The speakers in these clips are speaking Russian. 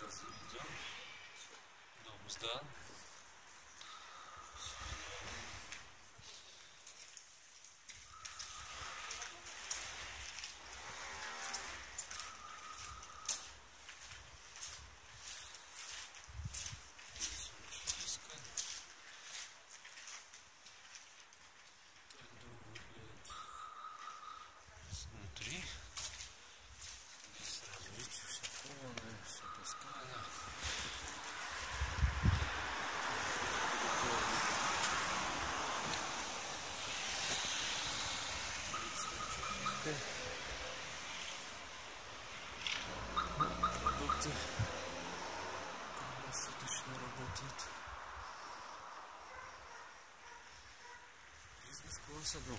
Газ заведен. Дом Бизнес-класса дом.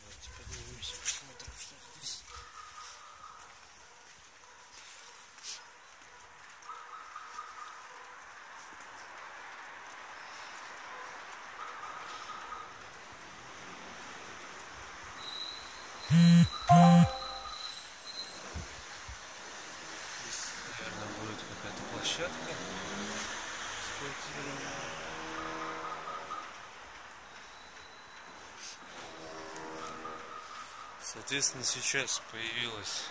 Давайте поднимемся, посмотрим, что здесь. Здесь, Соответственно, сейчас появилась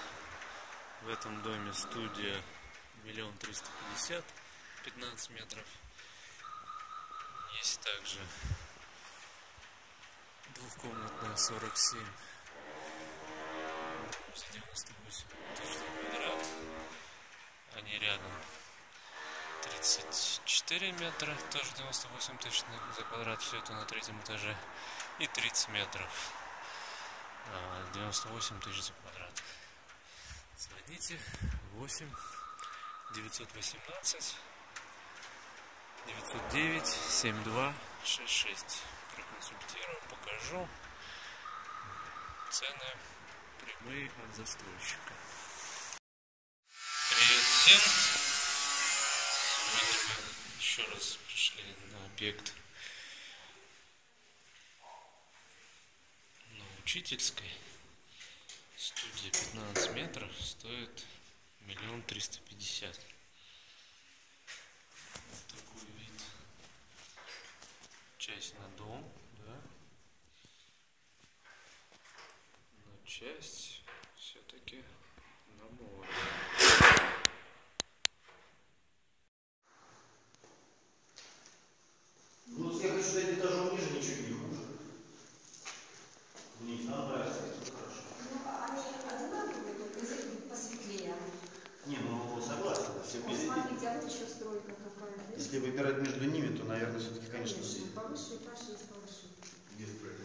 в этом доме студия миллион триста пятьдесят, 15 метров. Есть также двухкомнатная 47 за 98 тысяч за квадрат. Они рядом. 34 метра, тоже 98 тысяч за квадрат, все это на третьем этаже. И 30 метров. А, 98 тысяч за квадрат. Звоните 8 918 909 7266. Проконсультирую, покажу. Цены прямые от застройщика. Привет всем! Еще раз пришли на объект на учительской. Студия 15 метров стоит миллион триста пятьдесят. Вот такой вид. Часть на дом, да. Но часть все-таки на море. Еще стройка какая. видите? Если выбирать между ними, то, наверное, все-таки, конечно, Конечно, повыше этаж есть повыше. Без проекта.